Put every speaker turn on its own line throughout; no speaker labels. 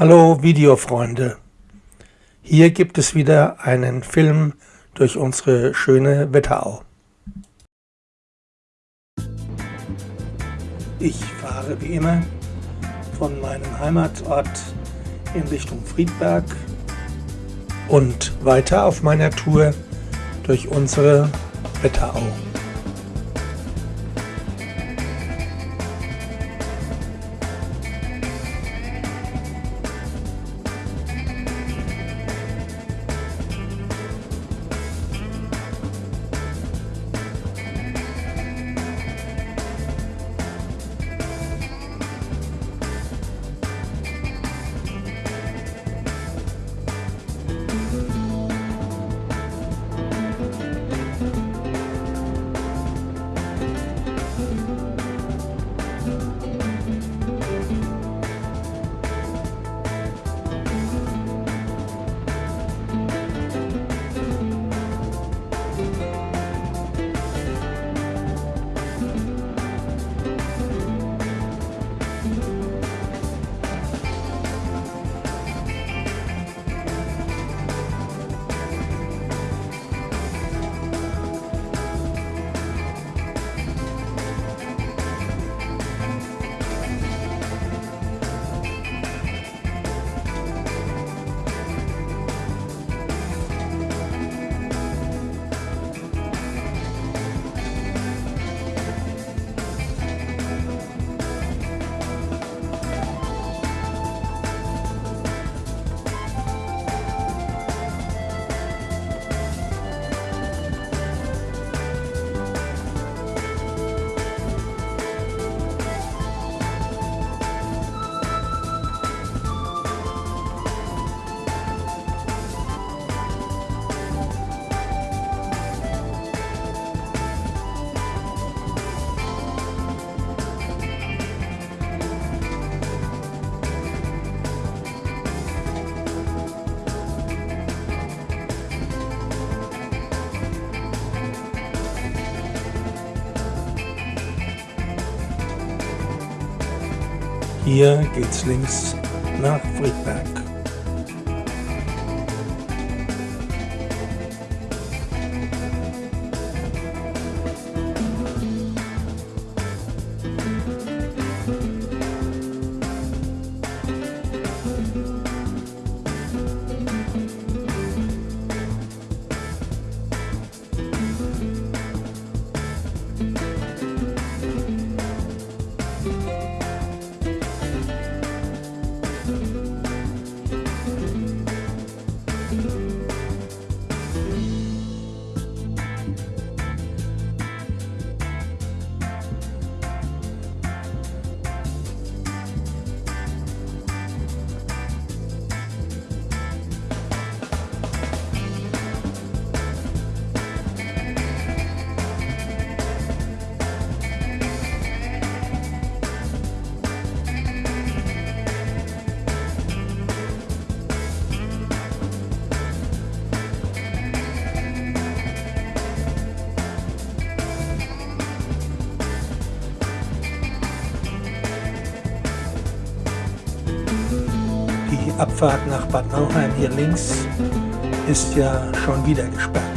Hallo Videofreunde, hier gibt es wieder einen Film durch unsere schöne Wetterau. Ich fahre wie immer von meinem Heimatort in Richtung Friedberg und weiter auf meiner Tour durch unsere Wetterau. Hier geht's links nach Friedberg. Links ist ja schon wieder gesperrt.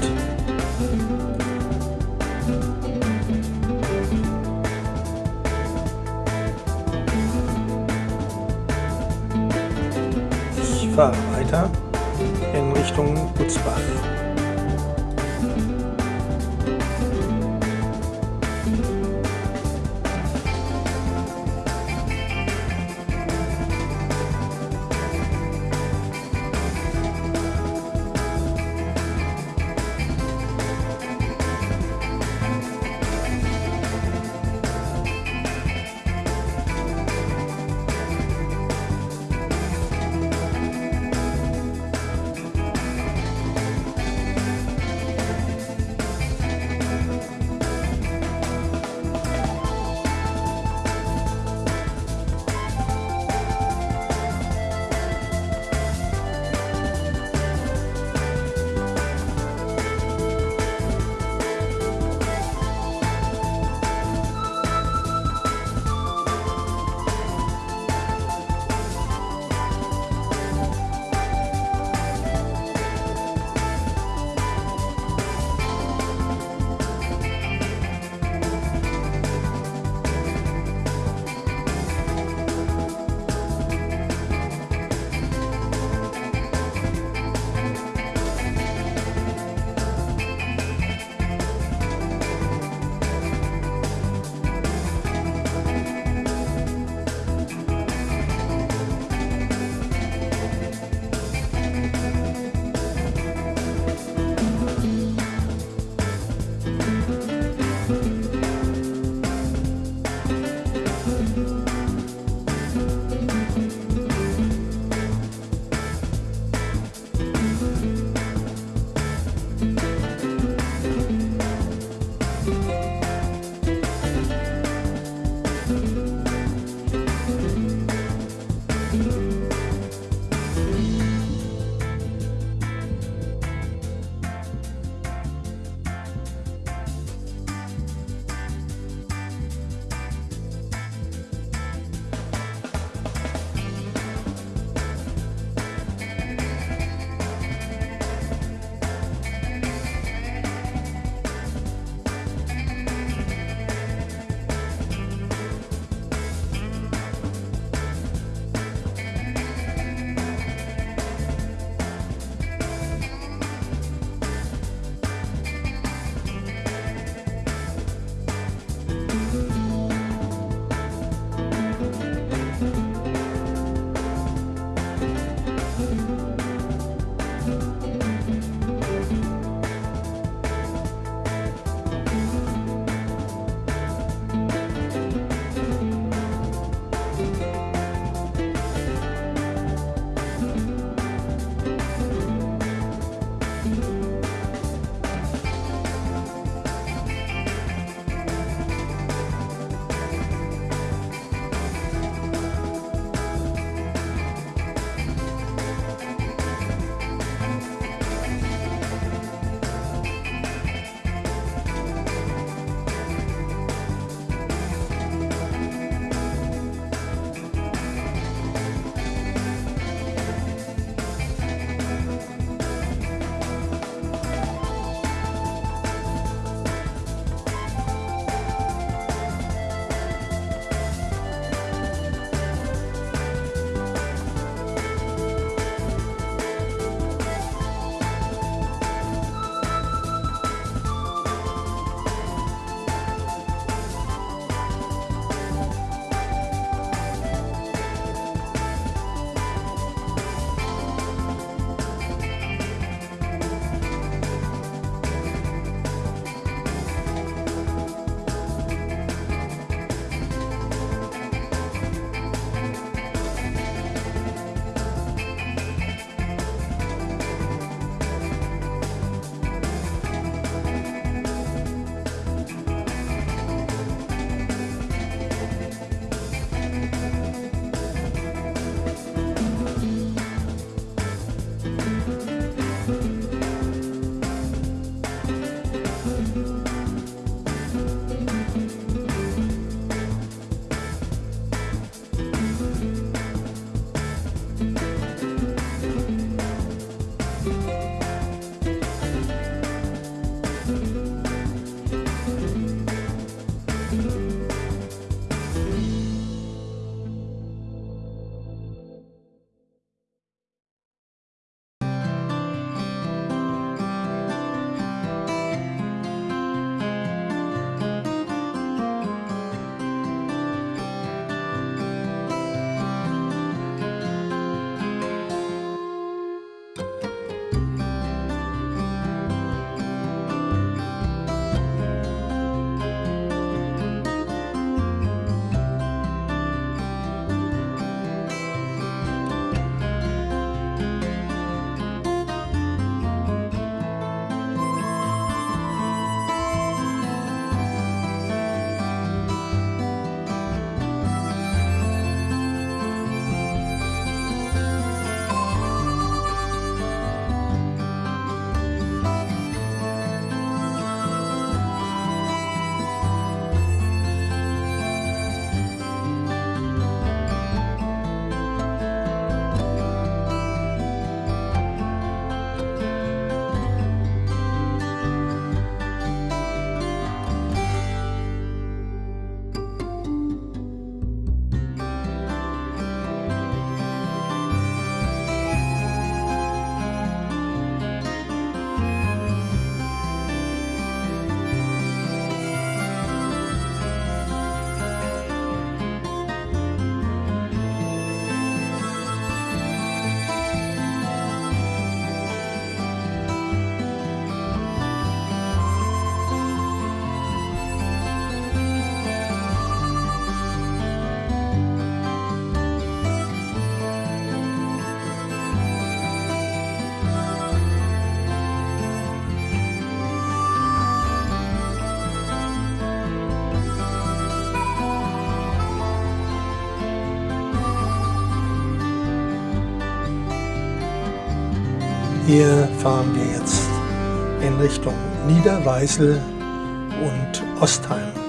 Hier fahren wir jetzt in Richtung Niederweisel und Ostheim.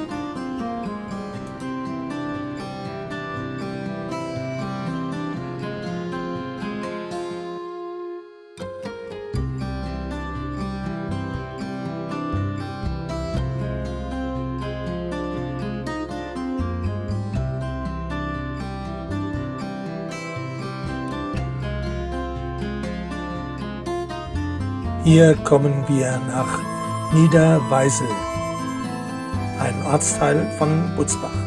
Hier kommen wir nach Niederweisel, ein Ortsteil von Butzbach.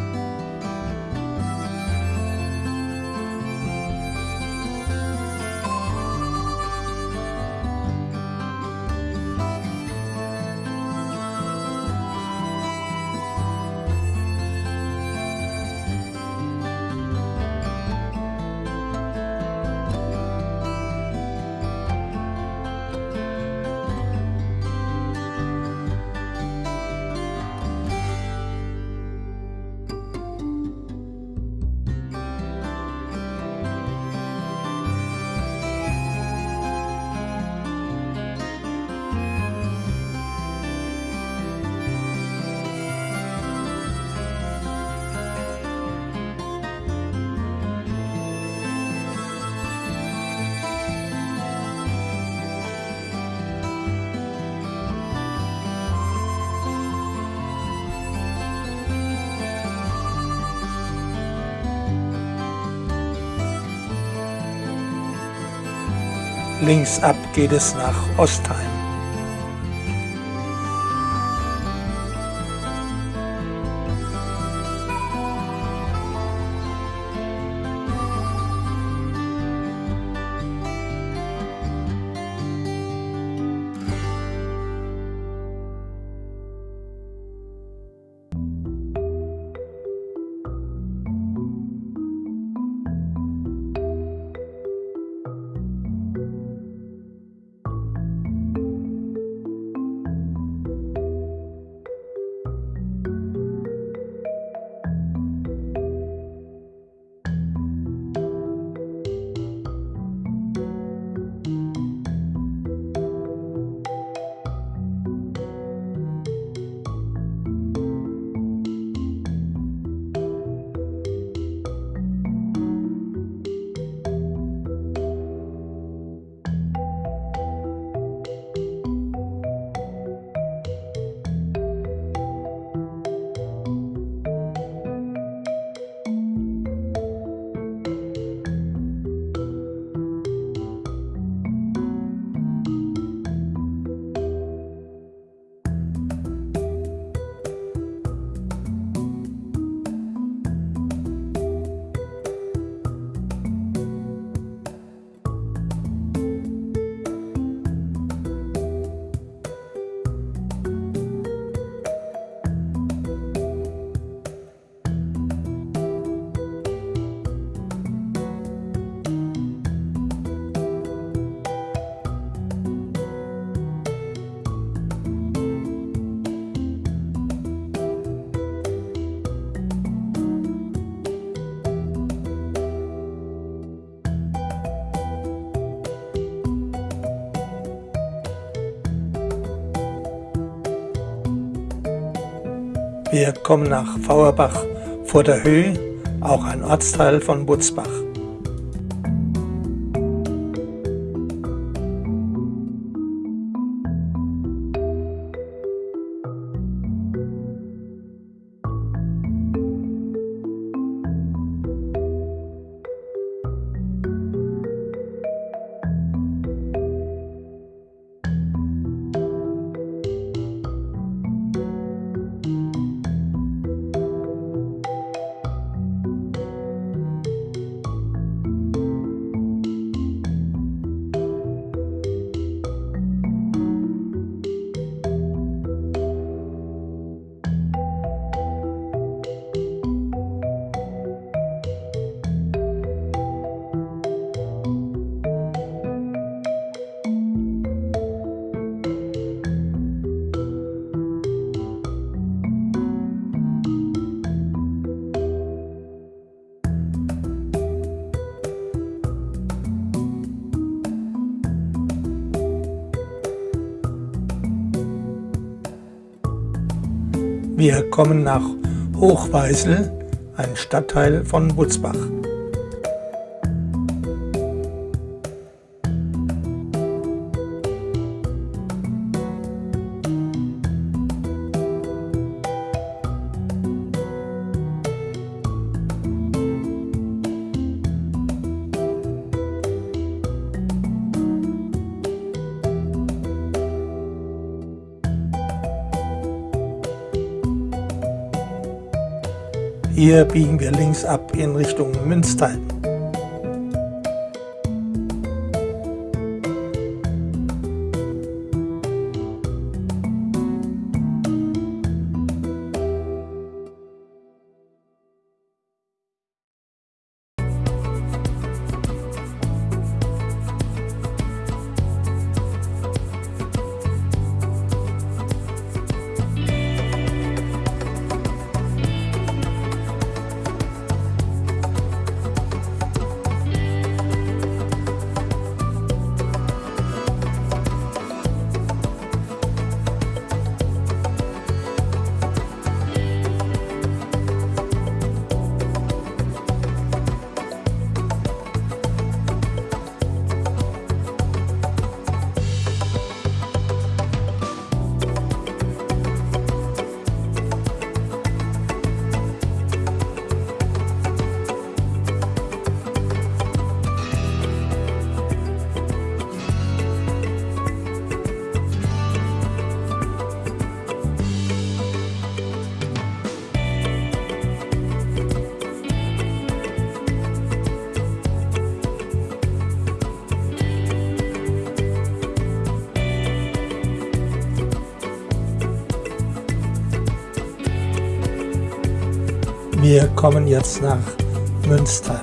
Links ab geht es nach Ostheim. Wir kommen nach Fauerbach vor der Höhe, auch ein Ortsteil von Butzbach. Kommen nach Hochweisel, ein Stadtteil von Butzbach. Hier biegen wir links ab in Richtung Münster. Kommen jetzt nach Münster.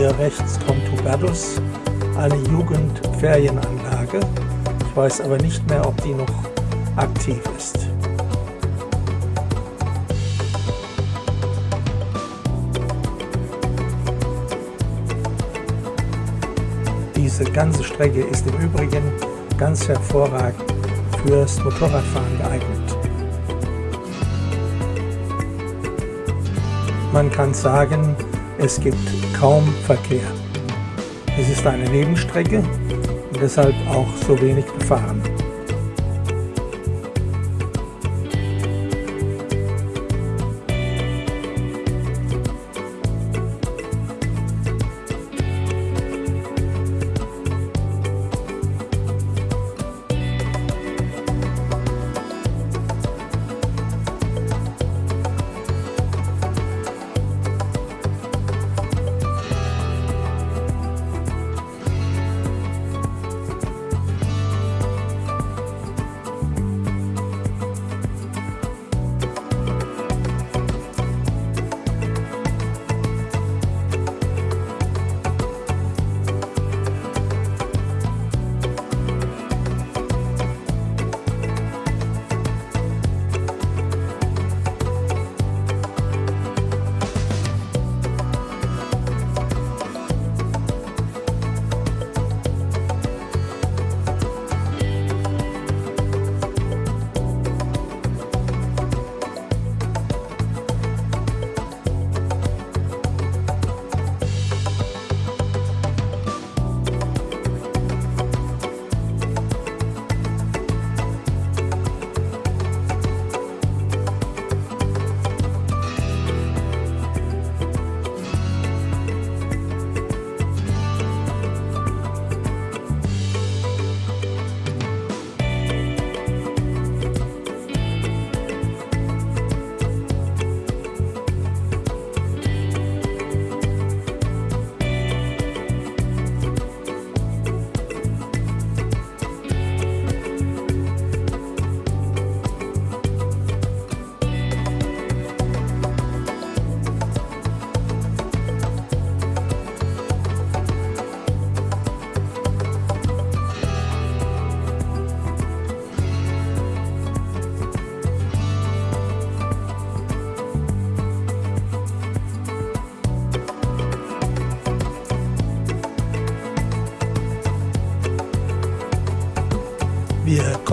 Hier rechts kommt Hubertus, eine Jugendferienanlage. Ich weiß aber nicht mehr, ob die noch aktiv ist. Die ganze Strecke ist im Übrigen ganz hervorragend fürs Motorradfahren geeignet. Man kann sagen, es gibt kaum Verkehr. Es ist eine Nebenstrecke und deshalb auch so wenig befahren.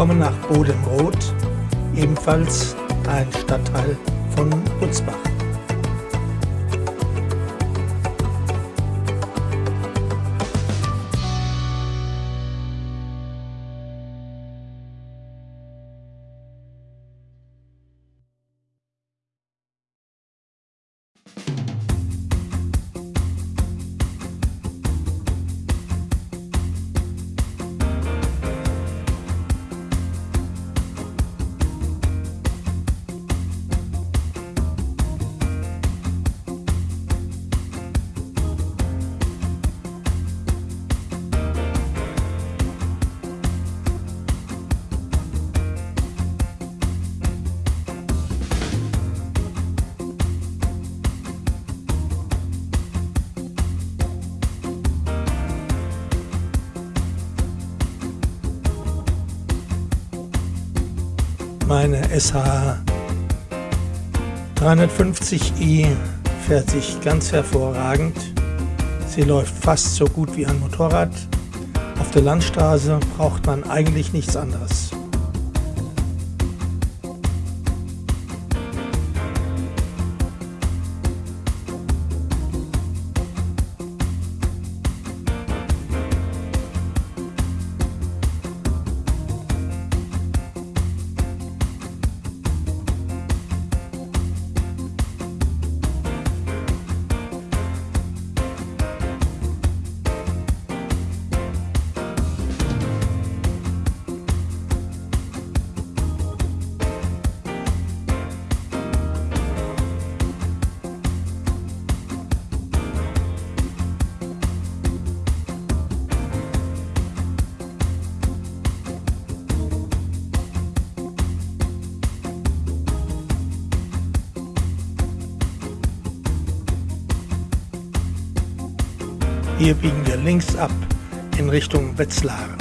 Kommen nach Bodenroth, ebenfalls ein Stadtteil von Butzbach. SH 350i fährt sich ganz hervorragend. Sie läuft fast so gut wie ein Motorrad. Auf der Landstraße braucht man eigentlich nichts anderes. Links ab in Richtung Wetzlar.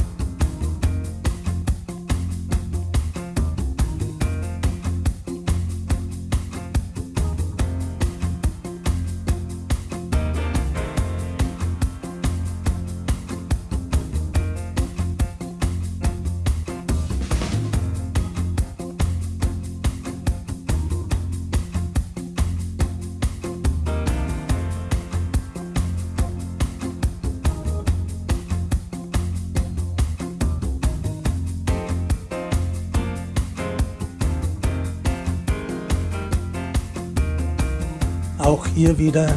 Wieder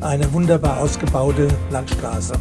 eine wunderbar ausgebaute Landstraße.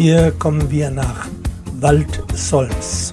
Hier kommen wir nach Waldsolms.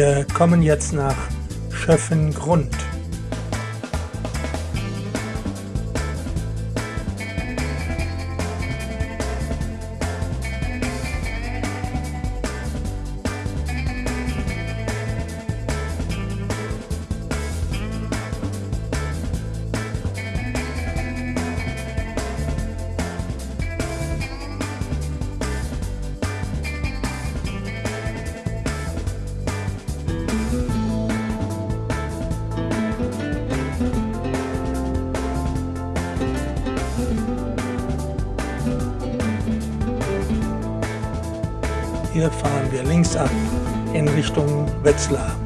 Wir kommen jetzt nach Schöffengrund. Hier fahren wir links ab in Richtung Wetzlar.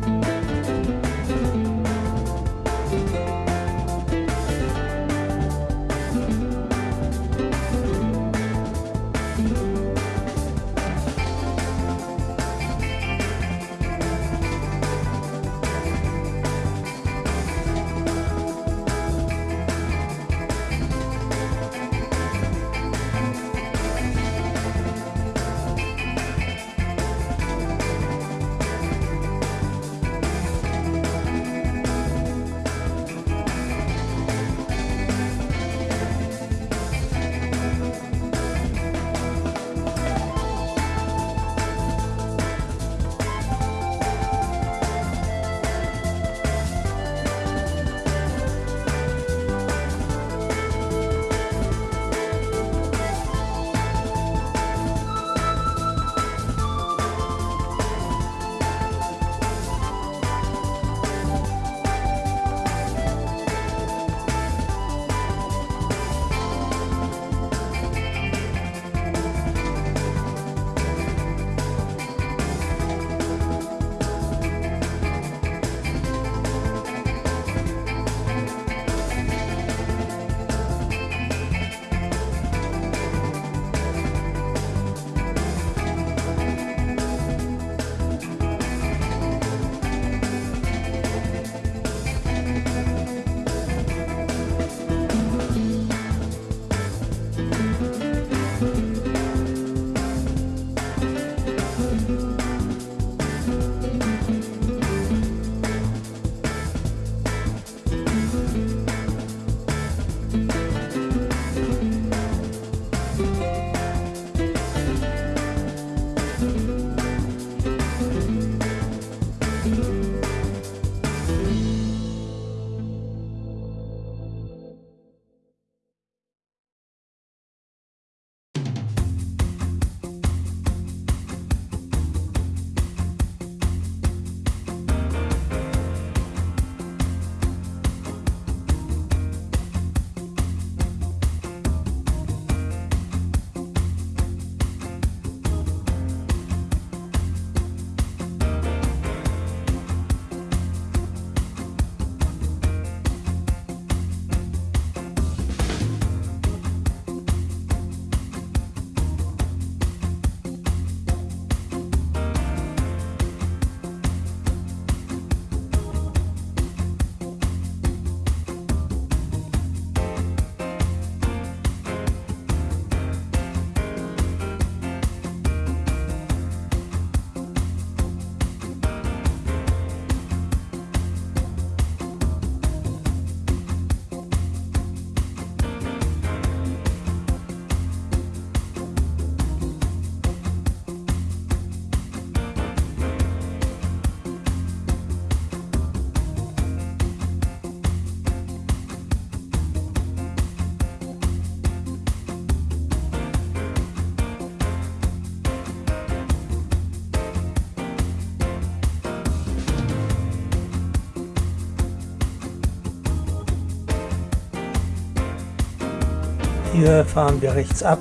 Hier fahren wir rechts ab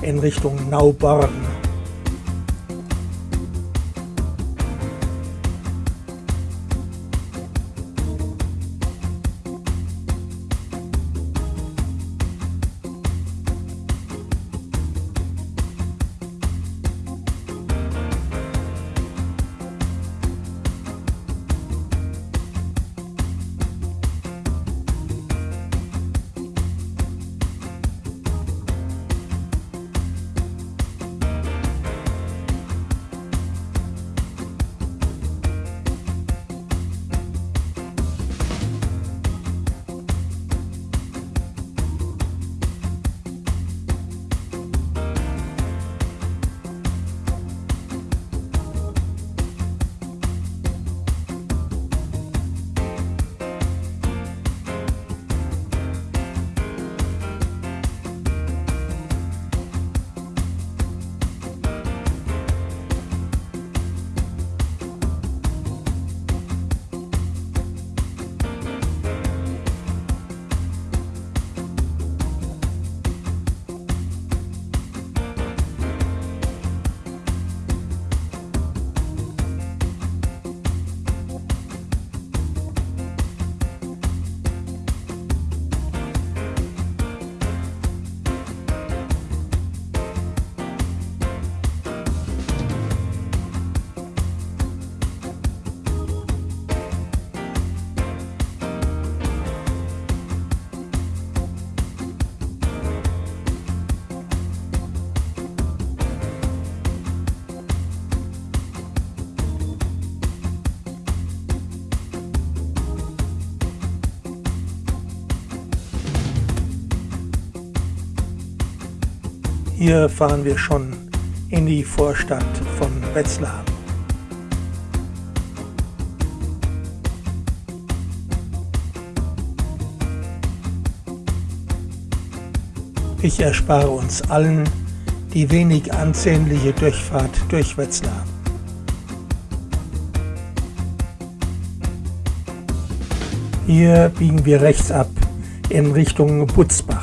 in Richtung Nauborn. Hier fahren wir schon in die Vorstadt von Wetzlar. Ich erspare uns allen die wenig ansehnliche Durchfahrt durch Wetzlar. Hier biegen wir rechts ab in Richtung Butzbach.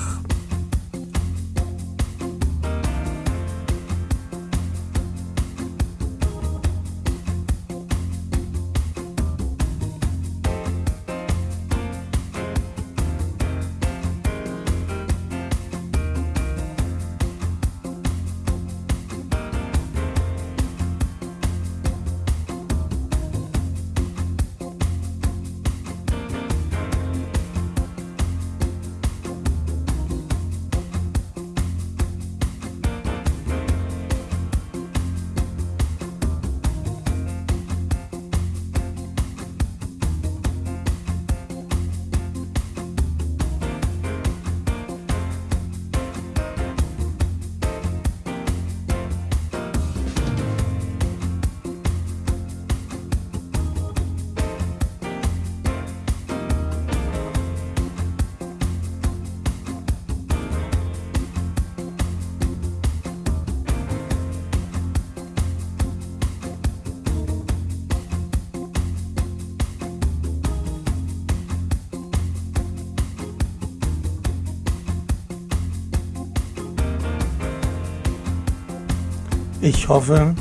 Hoffe,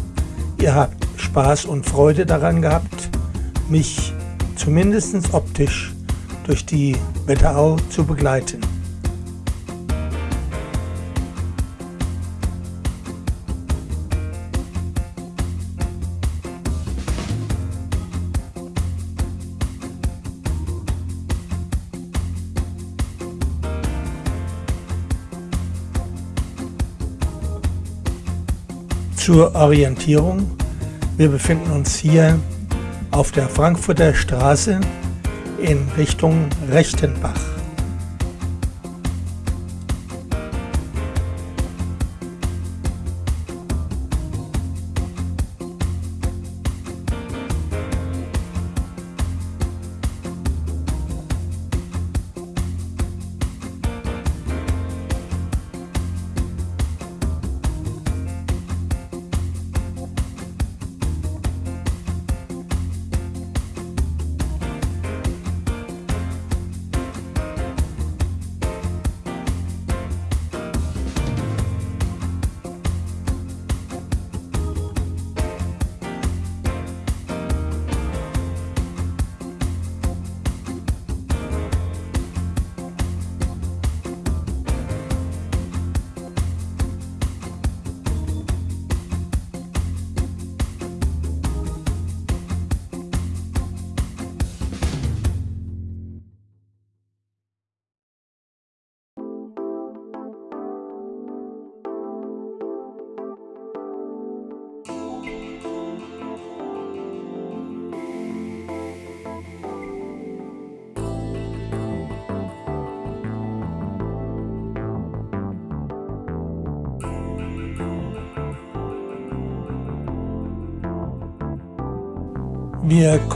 ihr habt Spaß und Freude daran gehabt, mich zumindest optisch durch die Wetterau zu begleiten. Zur Orientierung, wir befinden uns hier auf der Frankfurter Straße in Richtung Rechtenbach.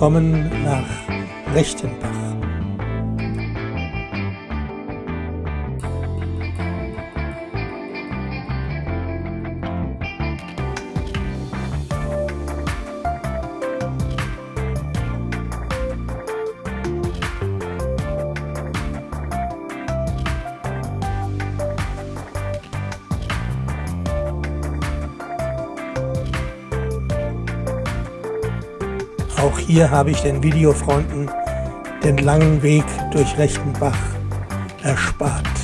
Wir kommen nach Rechtenbach. Hier habe ich den Videofreunden den langen Weg durch Rechtenbach erspart.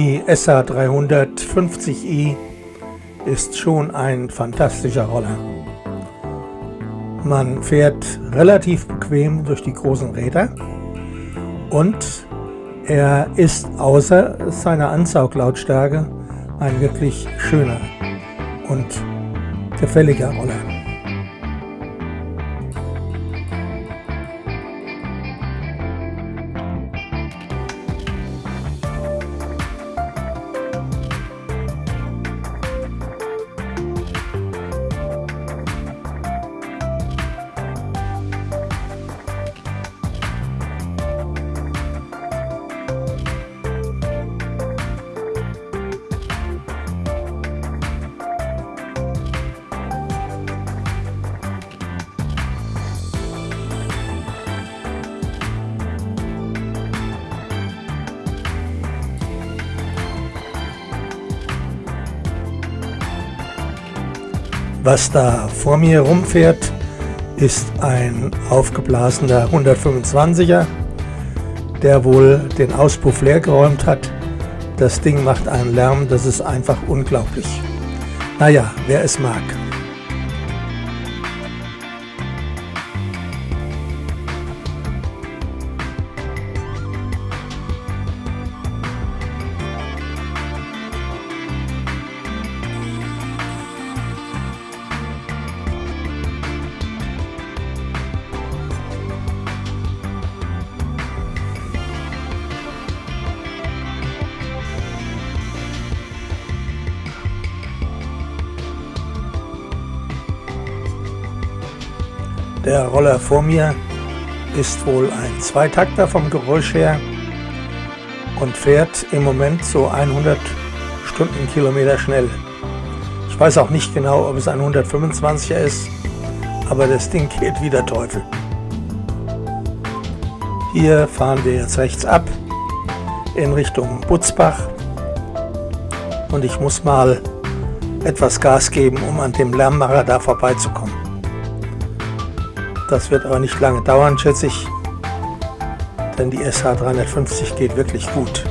Die SA 350i ist schon ein fantastischer Roller. Man fährt relativ bequem durch die großen Räder und er ist außer seiner Ansauglautstärke ein wirklich schöner und gefälliger Roller. Was da vor mir rumfährt, ist ein aufgeblasener 125er, der wohl den Auspuff leer geräumt hat. Das Ding macht einen Lärm, das ist einfach unglaublich. Naja, wer es mag. Roller vor mir ist wohl ein Zweitakter vom Geräusch her und fährt im Moment so 100 Stundenkilometer schnell. Ich weiß auch nicht genau, ob es ein 125er ist, aber das Ding geht wie der Teufel. Hier fahren wir jetzt rechts ab in Richtung Butzbach und ich muss mal etwas Gas geben, um an dem Lärmmacher da vorbeizukommen. Das wird aber nicht lange dauern, schätze ich, denn die SH350 geht wirklich gut.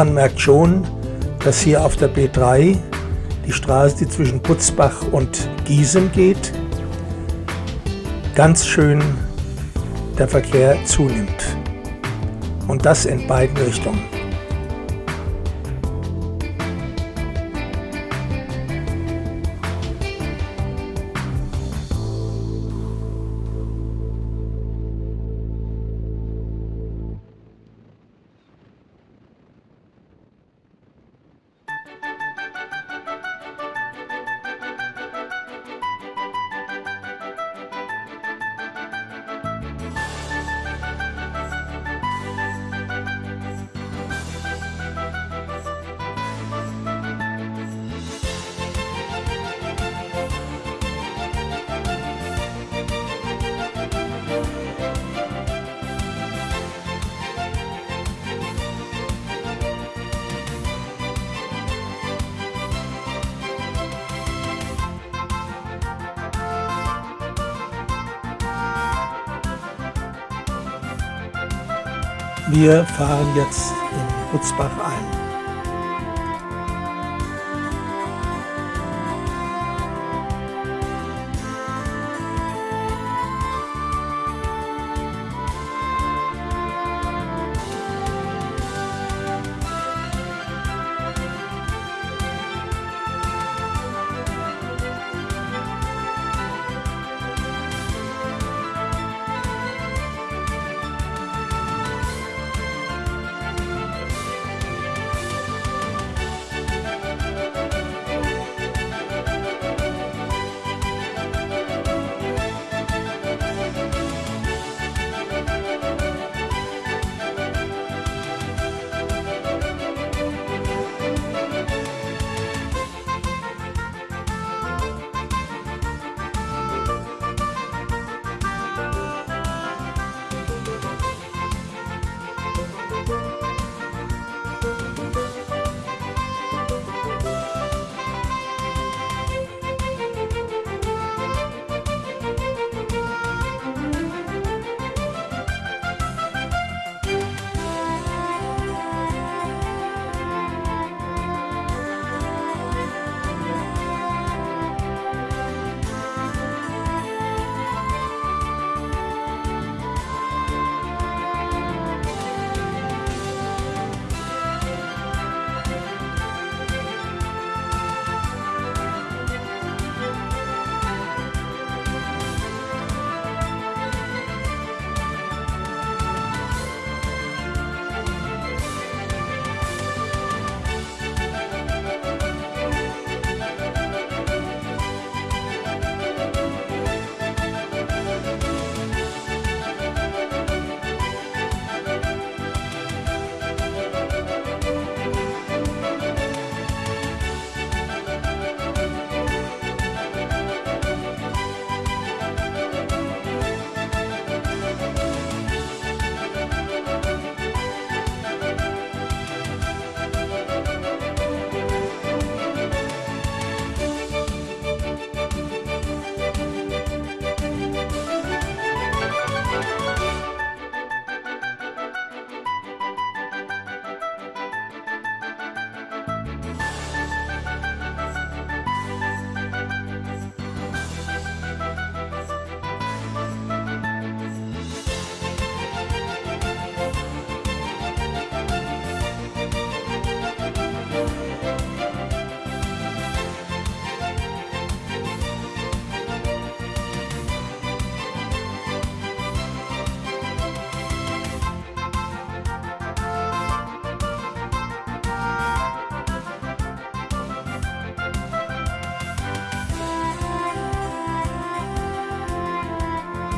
Man merkt schon, dass hier auf der B3 die Straße, die zwischen Putzbach und Giesem geht, ganz schön der Verkehr zunimmt. Und das in beiden Richtungen. Wir fahren jetzt in Butzbach ein.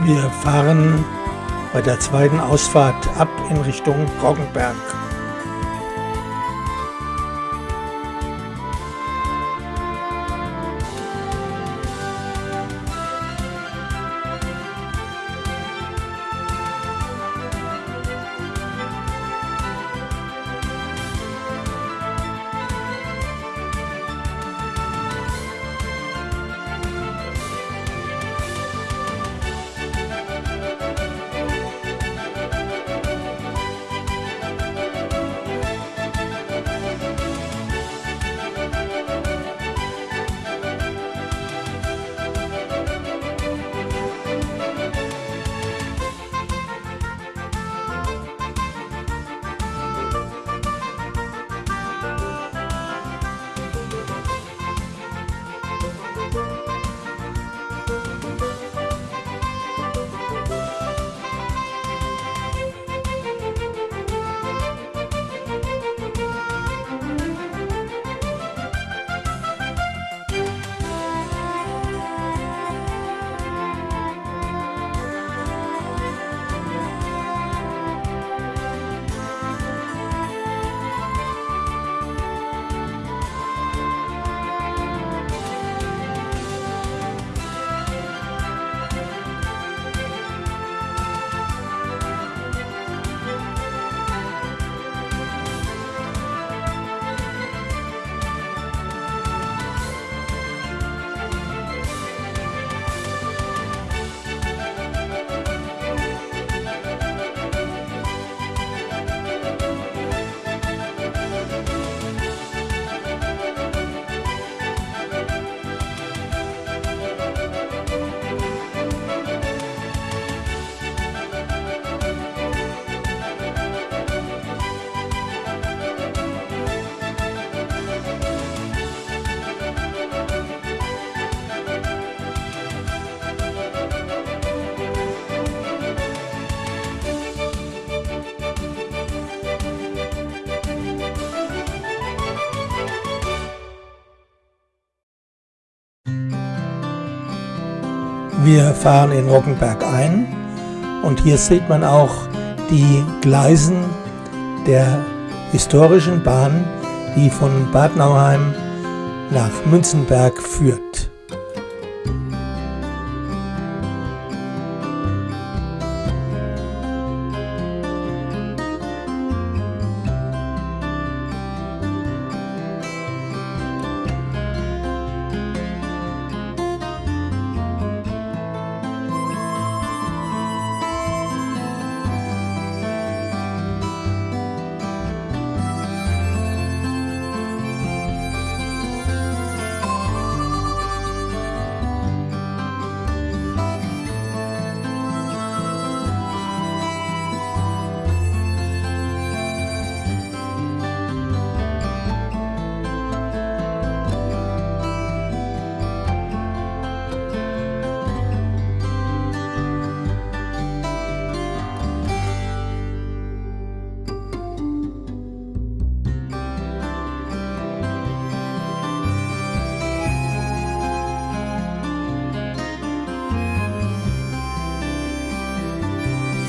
Wir fahren bei der zweiten Ausfahrt ab in Richtung Roggenberg. Wir fahren in Roggenberg ein und hier sieht man auch die Gleisen der historischen Bahn, die von Bad Nauheim nach Münzenberg führt.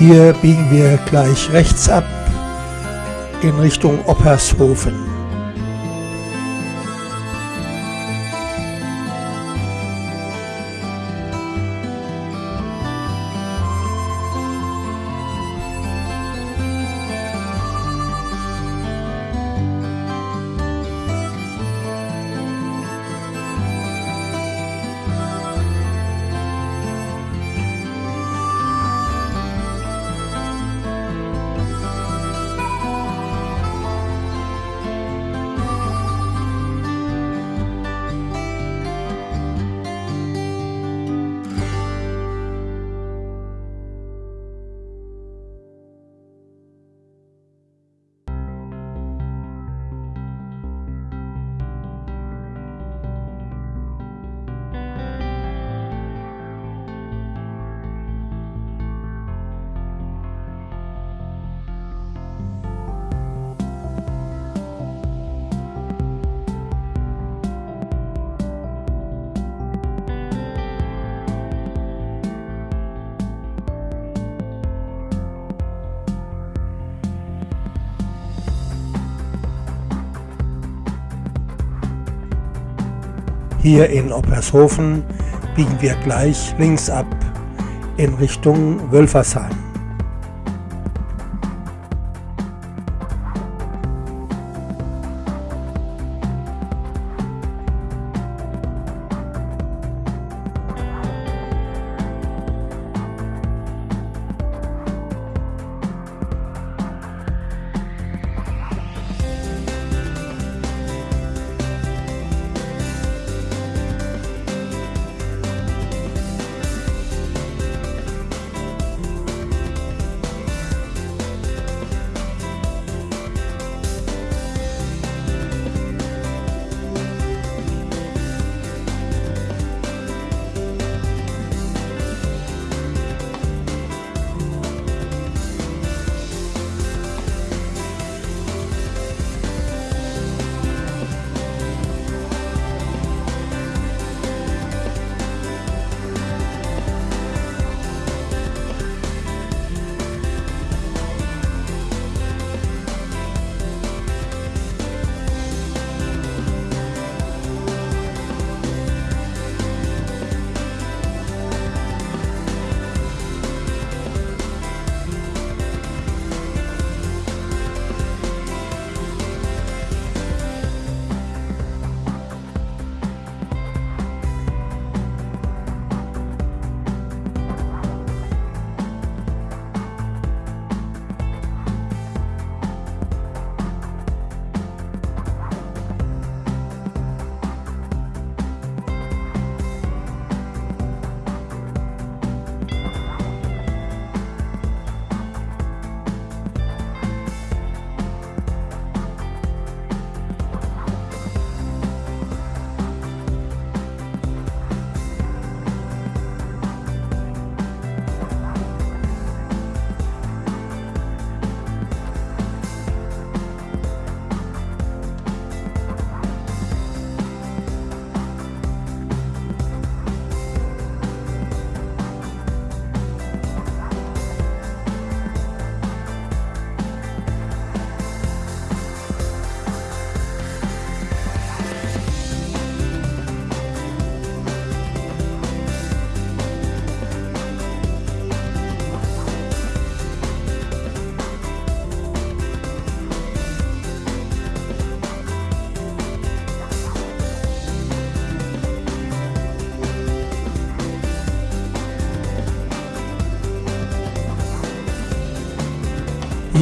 Hier biegen wir gleich rechts ab in Richtung Oppershofen. Hier in Oppershofen biegen wir gleich links ab in Richtung Wölfersheim.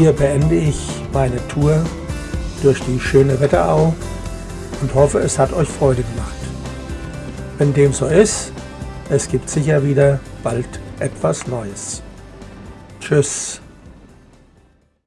Hier beende ich meine Tour durch die schöne Wetterau und hoffe, es hat euch Freude gemacht. Wenn dem so ist, es gibt sicher wieder bald etwas Neues. Tschüss.